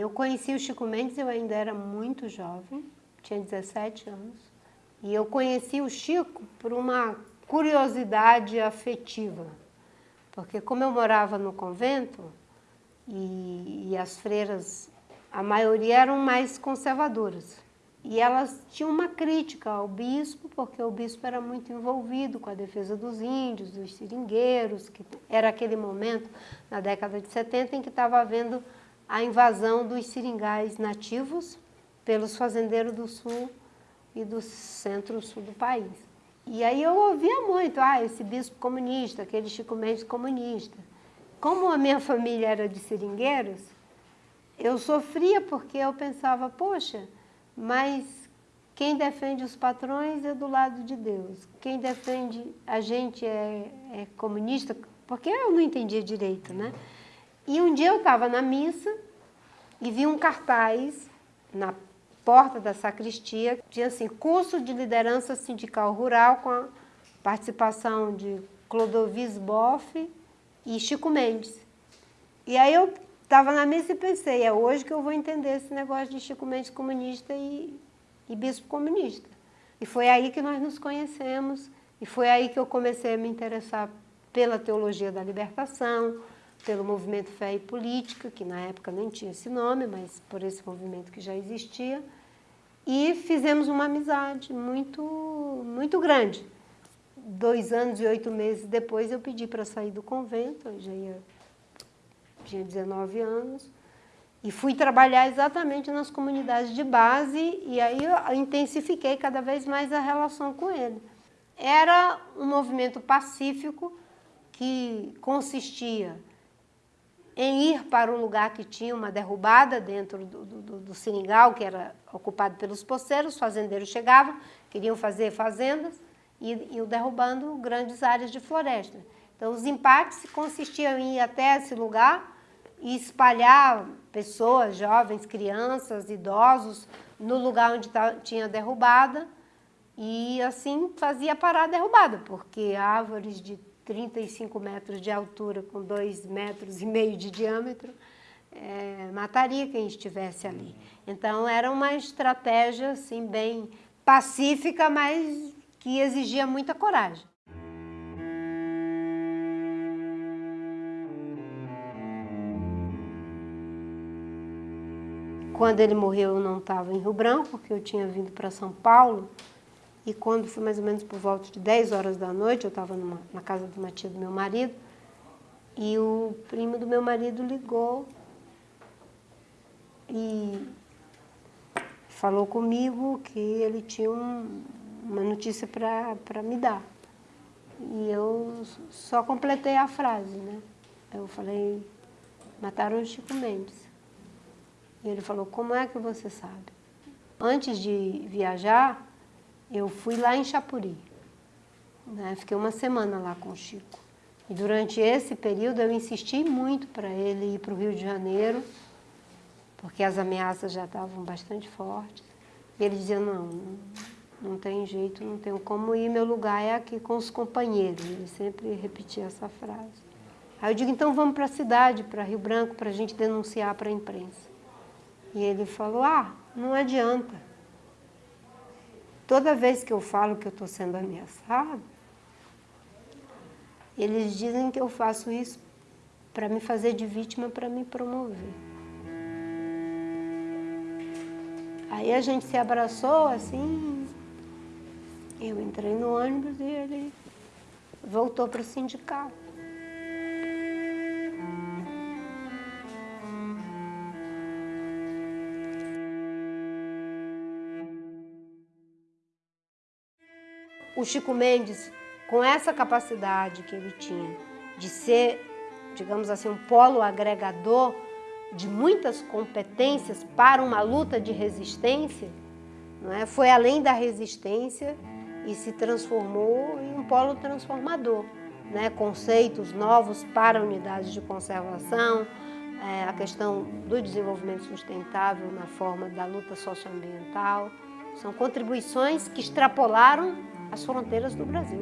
Eu conheci o Chico Mendes, eu ainda era muito jovem, tinha 17 anos. E eu conheci o Chico por uma curiosidade afetiva. Porque como eu morava no convento, e, e as freiras, a maioria eram mais conservadoras. E elas tinham uma crítica ao bispo, porque o bispo era muito envolvido com a defesa dos índios, dos seringueiros, que era aquele momento, na década de 70, em que estava havendo a invasão dos seringais nativos pelos fazendeiros do sul e do centro-sul do país. E aí eu ouvia muito, ah, esse bispo comunista, aquele Chico Mendes comunista. Como a minha família era de seringueiros, eu sofria porque eu pensava, poxa, mas quem defende os patrões é do lado de Deus. Quem defende a gente é, é comunista, porque eu não entendia direito, né? E um dia eu estava na missa e vi um cartaz na porta da sacristia, tinha assim, curso de liderança sindical rural com a participação de Clodovis Boff e Chico Mendes. E aí eu estava na missa e pensei, é hoje que eu vou entender esse negócio de Chico Mendes comunista e, e bispo comunista. E foi aí que nós nos conhecemos, e foi aí que eu comecei a me interessar pela teologia da libertação, pelo movimento Fé e Política, que na época nem tinha esse nome, mas por esse movimento que já existia, e fizemos uma amizade muito, muito grande. Dois anos e oito meses depois eu pedi para sair do convento, eu já ia, tinha 19 anos, e fui trabalhar exatamente nas comunidades de base, e aí eu intensifiquei cada vez mais a relação com ele. Era um movimento pacífico que consistia em ir para um lugar que tinha uma derrubada dentro do, do, do seringal, que era ocupado pelos poceiros, os fazendeiros chegavam, queriam fazer fazendas e iam derrubando grandes áreas de floresta. Então, os empates consistiam em ir até esse lugar e espalhar pessoas, jovens, crianças, idosos, no lugar onde tinha derrubada, e assim fazia parar a derrubada, porque árvores de 35 metros de altura com 2 metros e meio de diâmetro, é, mataria quem estivesse ali. Então era uma estratégia assim, bem pacífica, mas que exigia muita coragem. Quando ele morreu eu não estava em Rio Branco, porque eu tinha vindo para São Paulo, e quando foi mais ou menos por volta de 10 horas da noite, eu estava na casa de uma tia do meu marido, e o primo do meu marido ligou e falou comigo que ele tinha um, uma notícia para me dar. E eu só completei a frase, né? Eu falei, mataram o Chico Mendes. E ele falou, como é que você sabe? Antes de viajar, eu fui lá em Chapuri. Né? Fiquei uma semana lá com o Chico. E durante esse período eu insisti muito para ele ir para o Rio de Janeiro, porque as ameaças já estavam bastante fortes. E ele dizia, não, não tem jeito, não tenho como ir, meu lugar é aqui com os companheiros. Ele sempre repetia essa frase. Aí eu digo, então vamos para a cidade, para Rio Branco, para a gente denunciar para a imprensa. E ele falou, ah, não adianta. Toda vez que eu falo que eu estou sendo ameaçado, eles dizem que eu faço isso para me fazer de vítima, para me promover. Aí a gente se abraçou assim, eu entrei no ônibus e ele voltou para o sindicato. O Chico Mendes, com essa capacidade que ele tinha de ser, digamos assim, um polo agregador de muitas competências para uma luta de resistência, não é? foi além da resistência e se transformou em um polo transformador. Né? Conceitos novos para unidades de conservação, é, a questão do desenvolvimento sustentável na forma da luta socioambiental, são contribuições que extrapolaram as fronteiras do Brasil.